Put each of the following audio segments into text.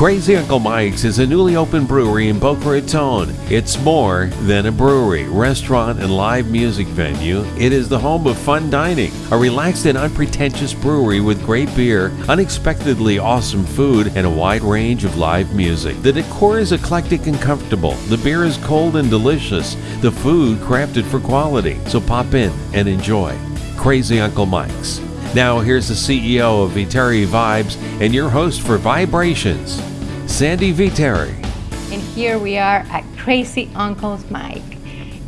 Crazy Uncle Mike's is a newly opened brewery in Boca Raton. It's more than a brewery, restaurant, and live music venue. It is the home of fun dining, a relaxed and unpretentious brewery with great beer, unexpectedly awesome food, and a wide range of live music. The decor is eclectic and comfortable. The beer is cold and delicious. The food crafted for quality. So pop in and enjoy. Crazy Uncle Mike's. Now, here's the CEO of Viteri Vibes and your host for Vibrations, Sandy Viteri. And here we are at Crazy Uncle's Mike.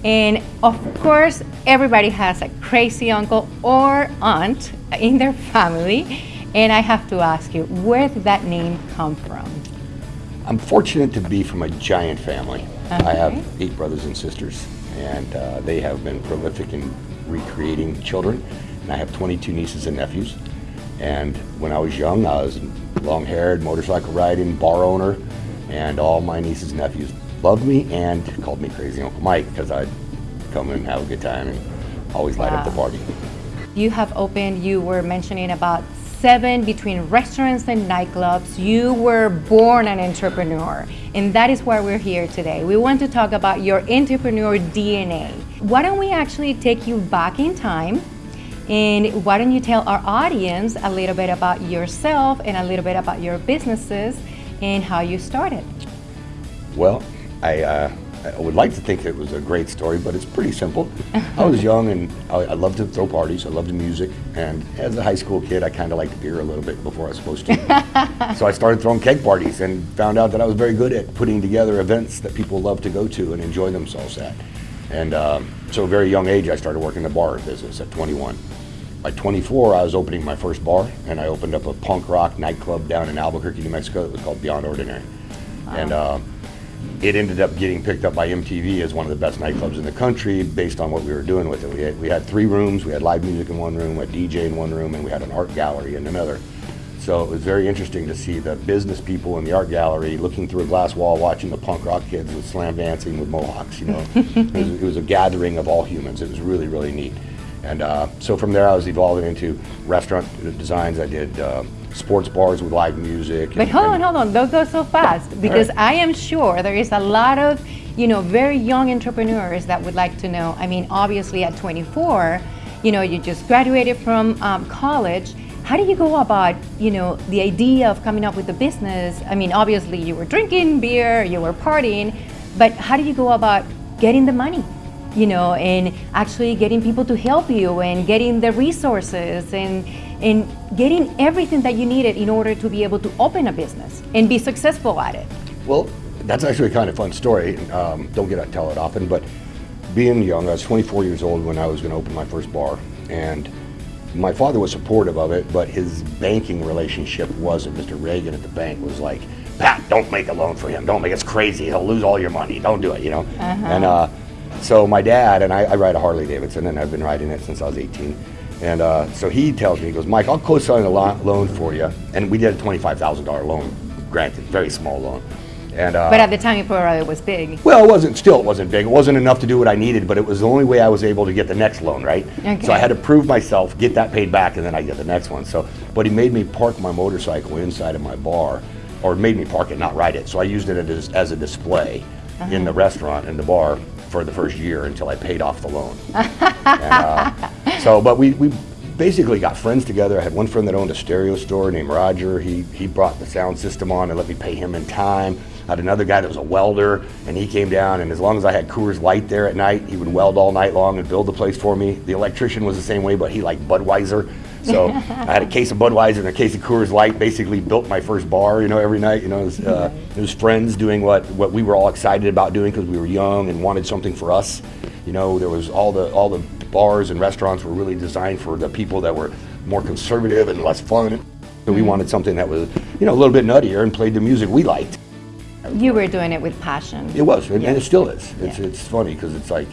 And of course, everybody has a crazy uncle or aunt in their family. And I have to ask you, where did that name come from? I'm fortunate to be from a giant family. Okay. I have eight brothers and sisters, and uh, they have been prolific in recreating children and I have 22 nieces and nephews. And when I was young, I was long-haired, motorcycle riding, bar owner, and all my nieces and nephews loved me and called me Crazy Uncle Mike because I'd come and have a good time and always light up the party. You have opened, you were mentioning about seven between restaurants and nightclubs. You were born an entrepreneur, and that is why we're here today. We want to talk about your entrepreneur DNA. Why don't we actually take you back in time and why don't you tell our audience a little bit about yourself and a little bit about your businesses and how you started? Well, I, uh, I would like to think it was a great story, but it's pretty simple. I was young and I, I loved to throw parties. I loved the music. And as a high school kid, I kind of liked beer a little bit before I was supposed to. so I started throwing keg parties and found out that I was very good at putting together events that people love to go to and enjoy themselves at. And um, so, at a very young age, I started working the bar business at 21. By 24, I was opening my first bar, and I opened up a punk rock nightclub down in Albuquerque, New Mexico. It was called Beyond Ordinary, wow. and uh, it ended up getting picked up by MTV as one of the best nightclubs in the country based on what we were doing with it. We had, we had three rooms. We had live music in one room, we had DJ in one room, and we had an art gallery in another. So it was very interesting to see the business people in the art gallery looking through a glass wall, watching the punk rock kids with slam dancing with mohawks. You know, it, was, it, was, a gathering of all humans. It was really, really neat. And uh, so from there, I was evolving into restaurant designs. I did uh, sports bars with live music. But and, hold on, hold on, don't go so fast because right. I am sure there is a lot of, you know, very young entrepreneurs that would like to know. I mean, obviously at 24, you know, you just graduated from um, college how do you go about, you know, the idea of coming up with a business? I mean, obviously you were drinking beer, you were partying, but how do you go about getting the money? You know, and actually getting people to help you and getting the resources and and getting everything that you needed in order to be able to open a business and be successful at it. Well, that's actually a kind of fun story. Um, don't get to tell it often, but being young, I was 24 years old when I was going to open my first bar, and my father was supportive of it, but his banking relationship wasn't. Mr. Reagan at the bank was like, Pat, don't make a loan for him. Don't make it. It's crazy. He'll lose all your money. Don't do it. You know. Uh-huh. And uh, so my dad and I, I, ride a Harley Davidson, and I've been riding it since I was 18. And uh, so he tells me, he goes, Mike, I'll co-sign a loan for you. And we did a $25,000 loan, granted, very small loan. And, uh, but at the time, you probably it was big. Well, it wasn't. Still, it wasn't big. It wasn't enough to do what I needed, but it was the only way I was able to get the next loan, right? Okay. So I had to prove myself, get that paid back, and then I get the next one. So, but he made me park my motorcycle inside of my bar, or made me park it, not ride it. So I used it as, as a display uh-huh. in the restaurant and the bar for the first year until I paid off the loan. and, uh, so, but we, we basically got friends together. I had one friend that owned a stereo store named Roger. He, he brought the sound system on and let me pay him in time. I had another guy that was a welder, and he came down, and as long as I had Coors Light there at night, he would weld all night long and build the place for me. The electrician was the same way, but he liked Budweiser. So I had a case of Budweiser and a case of Coors Light. Basically, built my first bar. You know, every night. You know, it was, uh, it was friends doing what what we were all excited about doing because we were young and wanted something for us. You know, there was all the all the bars and restaurants were really designed for the people that were more conservative and less fun. So we mm-hmm. wanted something that was, you know, a little bit nuttier and played the music we liked. You were doing it with passion. It was, and, yeah. and it still is. It's, yeah. it's funny because it's like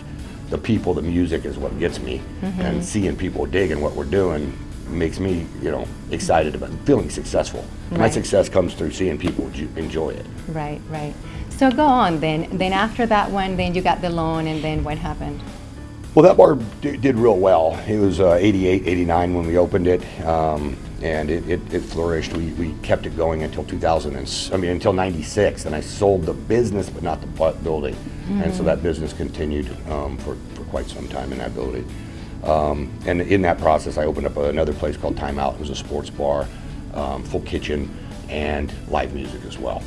the people, the music is what gets me, mm-hmm. and seeing people digging what we're doing makes me, you know, excited about feeling successful. Right. My success comes through seeing people enjoy it. Right, right. So go on then. Then after that one, then you got the loan, and then what happened? Well, that bar did real well. It was uh, 88, 89 when we opened it. Um, and it, it, it flourished. We, we kept it going until 2000, and, I mean until 96, and I sold the business but not the bu- building, and so that business continued um, for, for quite some time in that building. Um, and in that process, I opened up another place called Time Out. It was a sports bar, um, full kitchen, and live music as well.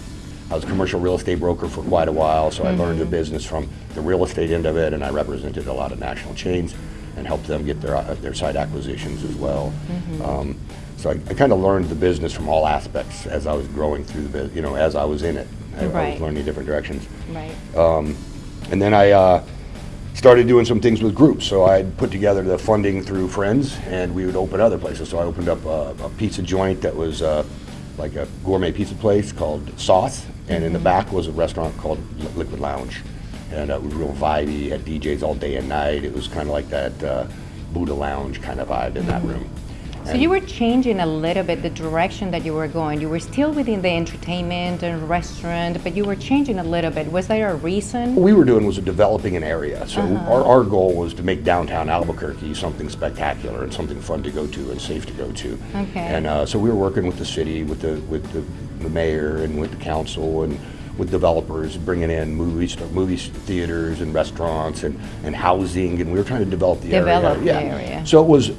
I was a commercial real estate broker for quite a while, so I learned the business from the real estate end of it, and I represented a lot of national chains and helped them get their uh, their site acquisitions as well. Um, so I, I kind of learned the business from all aspects as I was growing through the business. You know, as I was in it, I, I was learning different directions. Right. And then I uh, started doing some things with groups. So I'd put together the funding through friends, and we would open other places. So I opened up a, a pizza joint that was uh, like a gourmet pizza place called Sauce, and in the back was a restaurant called Li- Liquid Lounge. And uh, it was real vibey, had DJs all day and night. It was kind of like that uh, Buddha Lounge kind of vibe in that room. So you were changing a little bit the direction that you were going. You were still within the entertainment and restaurant, but you were changing a little bit. Was there a reason? What we were doing was developing an area. So our, our goal was to make downtown Albuquerque something spectacular and something fun to go to and safe to go to. Okay. And uh, so we were working with the city, with the with the, the mayor, and with the council, and with developers, bringing in movies, movie theaters, and restaurants, and, and housing, and we were trying to develop the Develop area. the area. So it was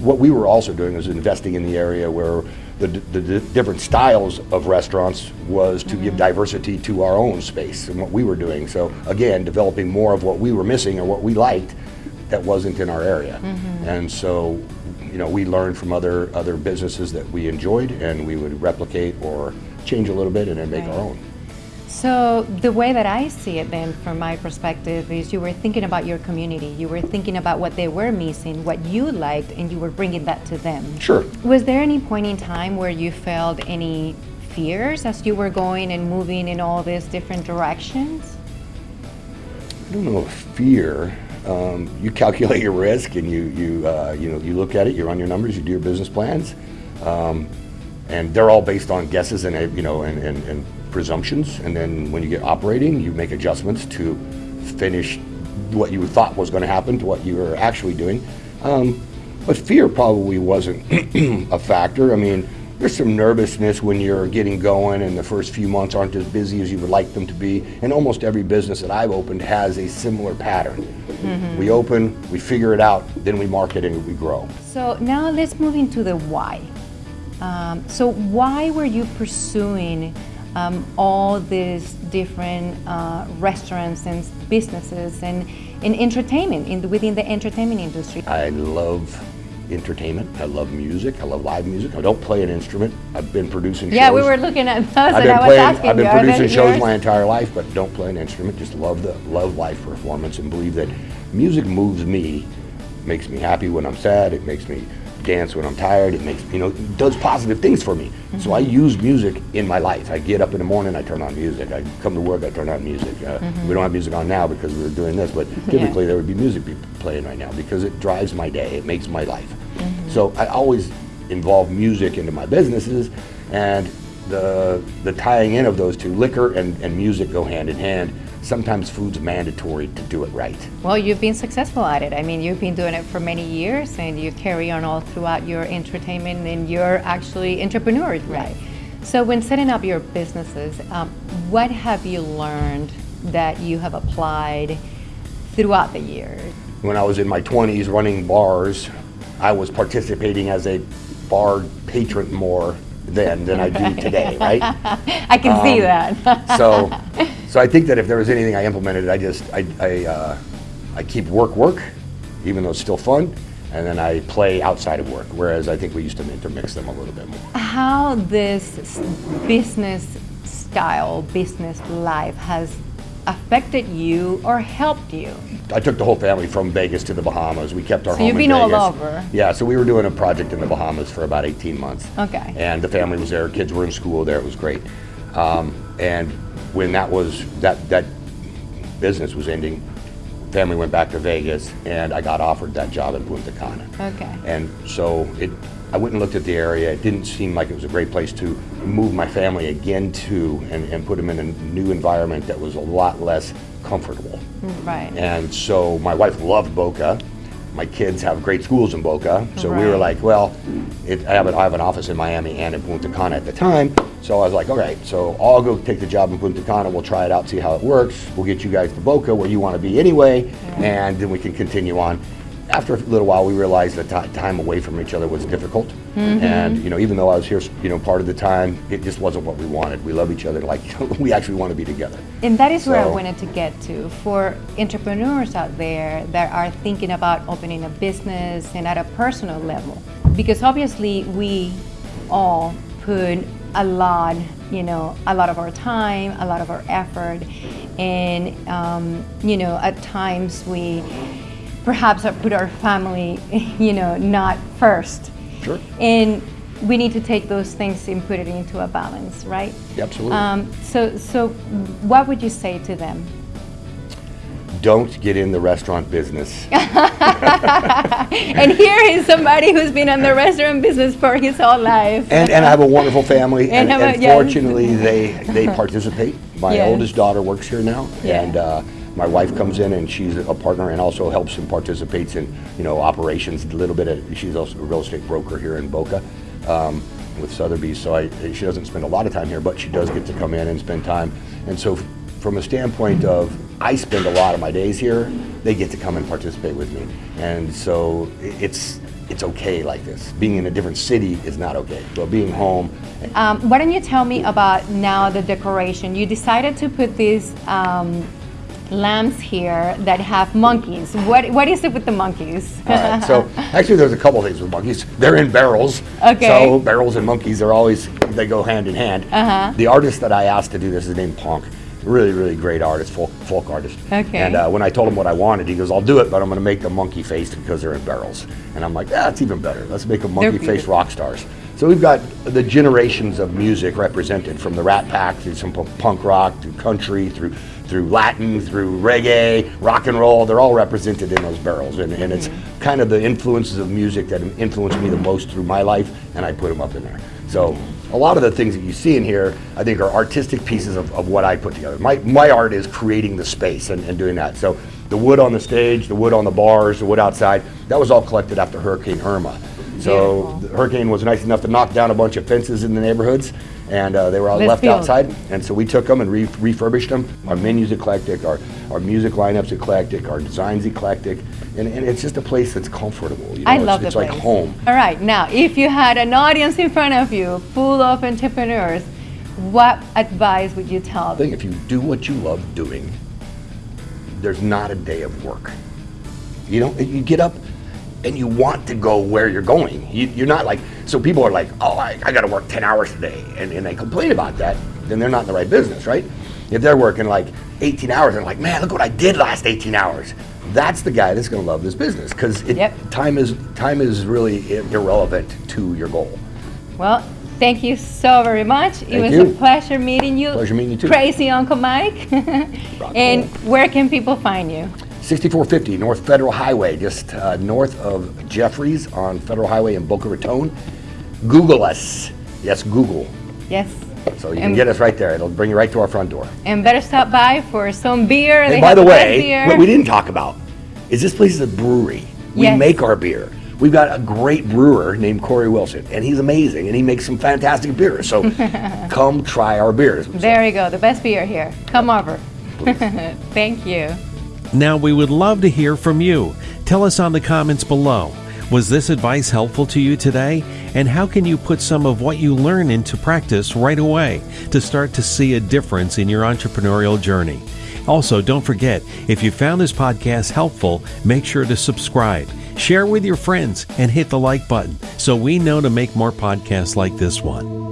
what we were also doing was investing in the area where the, the, the different styles of restaurants was to give mm-hmm. diversity to our own space and what we were doing. So again, developing more of what we were missing or what we liked that wasn't in our area. Mm-hmm. And so, you know, we learned from other other businesses that we enjoyed, and we would replicate or change a little bit and then make Right. our own. So the way that I see it then from my perspective is you were thinking about your community. You were thinking about what they were missing, what you liked, and you were bringing that to them. Sure. Was there any point in time where you felt any fears as you were going and moving in all these different directions? I don't know if fear. Um, you calculate your risk, and you you uh, you know you look at it. You run your numbers. You do your business plans, um, and they're all based on guesses and you know and, and, and presumptions. And then when you get operating, you make adjustments to finish what you thought was going to happen to what you were actually doing. Um, but fear probably wasn't a factor. I mean, there's some nervousness when you're getting going and the first few months aren't as busy as you would like them to be. And almost every business that I've opened has a similar pattern. We open, we figure it out, then we market and we grow. So now let's move into the why. Um, so why were you pursuing um, all these different uh, restaurants and businesses and in entertainment in the, within the entertainment industry? I love entertainment. I love music. I love live music. I don't play an instrument. I've been producing Yeah, shows. we were looking at those, I've and been I was playing. asking I've been you, producing shows yours? my entire life, but don't play an instrument. Just love the love live performance and believe that music moves me, makes me happy when I'm sad. It makes me dance when I'm tired. It makes you know it does positive things for me. So I Mm-hmm. use music in my life. I get up in the morning, I turn on music. I come to work, I turn on music. Uh, We don't have music on now because we were doing this, but typically there would be music be playing right now because it drives my day. It makes my life. So I always involve music into my businesses, and the the tying in of those two, liquor and, and music, go hand in hand. Sometimes food's mandatory to do it right. Well, you've been successful at it. I mean, you've been doing it for many years, and you carry on all throughout your entertainment and you're actually entrepreneur right? right. So, when setting up your businesses, um, what have you learned that you have applied throughout the years? When I was in my 20s running bars, I was participating as a bar patron more then than I do today, right? I can see Um, that. so, so I think that if there was anything I implemented, I just I I, uh, I keep work work, even though it's still fun, and then I play outside of work. Whereas I think we used to intermix them a little bit more. How this business style, business life has affected you or helped you? I took the whole family from Vegas to the Bahamas. We kept our So home you've been all over. Yeah, so we were doing a project in the Bahamas for about 18 months. Okay. And the family was there. Kids were in school there. It was great. Um, and when that was that that business was ending, family went back to Vegas, and I got offered that job in Punta Cana. Okay. And so it, I went and looked at the area. It didn't seem like it was a great place to move my family again to and, and put them in a new environment that was a lot less comfortable. Right. And so my wife loved Boca, my kids have great schools in Boca, so we were like, well, it, I, have an, I have an office in Miami and in Punta Cana at the time, so I was like, all right, so I'll go take the job in Punta Cana, we'll try it out, see how it works, we'll get you guys to Boca where you want to be anyway, and then we can continue on. After a little while, we realized that ti- time away from each other was difficult, Mm-hmm. and you know, even though I was here, you know, part of the time, it just wasn't what we wanted. We love each other, like we actually want to be together. And that is where I wanted to get to for entrepreneurs out there that are thinking about opening a business and at a personal level. Because obviously, we all put a lot, you know, a lot of our time, a lot of our effort, and, um, you know, at times we perhaps put our family, you know, not first. Sure. And we need to take those things and put it into a balance, right? Absolutely. Um, so, so what would you say to them? Don't get in the restaurant business. And here is somebody who's been in the restaurant business for his whole life. and, and I have a wonderful family, And and, a- and yes. fortunately, they they participate. My oldest daughter works here now, Yeah. and uh, my wife comes in and she's a partner and also helps and participates in you know operations a little bit. Of, she's also a real estate broker here in Boca. Um, with Sotheby's, so I, she doesn't spend a lot of time here, but she does get to come in and spend time. And so, from a standpoint of I spend a lot of my days here, they get to come and participate with me, and so it's it's okay like this. Being in a different city is not okay, but being home Um, why don't you tell me about now the decoration? You decided to put these um, lamps here that have monkeys. What what is it with the monkeys? Right, so actually, there's a couple things with monkeys. They're in barrels. Okay. So barrels and monkeys, they're always they go hand in hand. Uh-huh. The artist that I asked to do this is named Ponk. Really, really great artist, folk, folk artist. Okay. And uh, when I told him what I wanted, he goes, "I'll do it, but I'm going to make them monkey faced because they're in barrels." And I'm like, "Yeah, that's even better. Let's make them monkey faced rock stars." So we've got the generations of music represented from the Rat Pack through some punk rock, through country, through through Latin, through reggae, rock and roll. They're all represented in those barrels, and, and it's kind of the influences of music that influenced me the most through my life, and I put them up in there. So a lot of the things that you see in here, I think, are artistic pieces of, of what I put together. My, my art is creating the space and, and doing that. So the wood on the stage, the wood on the bars, the wood outside, that was all collected after Hurricane Irma. So Beautiful. the hurricane was nice enough to knock down a bunch of fences in the neighborhoods, and uh, they were all left outside. And so we took them and re- refurbished them. Our menu's eclectic, our, our music lineup's eclectic, our design's eclectic, and, and it's just a place that's comfortable. You know? I it's, love it's the like place. home. All right, now if you had an audience in front of you full of entrepreneurs, what advice would you tell I them? think if you do what you love doing, there's not a day of work. You know, you get up and you want to go where you're going. You, you're not like, so people are like, oh, I, I got to work 10 hours today, and, and they complain about that, then they're not in the right business, right? If they're working like 18 hours and like, man, look what I did last 18 hours. That's the guy that's going to love this business because Yep. time is time is really irrelevant to your goal. Well, thank you so very much. it Thank was you. a pleasure meeting you. Pleasure meeting you too. Crazy Uncle Mike. And where can people find you? 6450 North Federal Highway, just uh, north of Jeffries on Federal Highway in Boca Raton. Google us. Yes, Google. Yes. So you And- can get us right there. It'll bring you right to our front door. And better stop by for some beer. And They by the way, beer. what we didn't talk about is this place is a brewery. We Yes. make our beer. We've got a great brewer named Corey Wilson, and he's amazing, and he makes some fantastic beers. So come try our beers. There you go, the best beer here. Come over. Thank you. Now, we would love to hear from you. Tell us on the comments below. Was this advice helpful to you today? And how can you put some of what you learn into practice right away to start to see a difference in your entrepreneurial journey? Also, don't forget, if you found this podcast helpful, make sure to subscribe, share with your friends, and hit the like button so we know to make more podcasts like this one.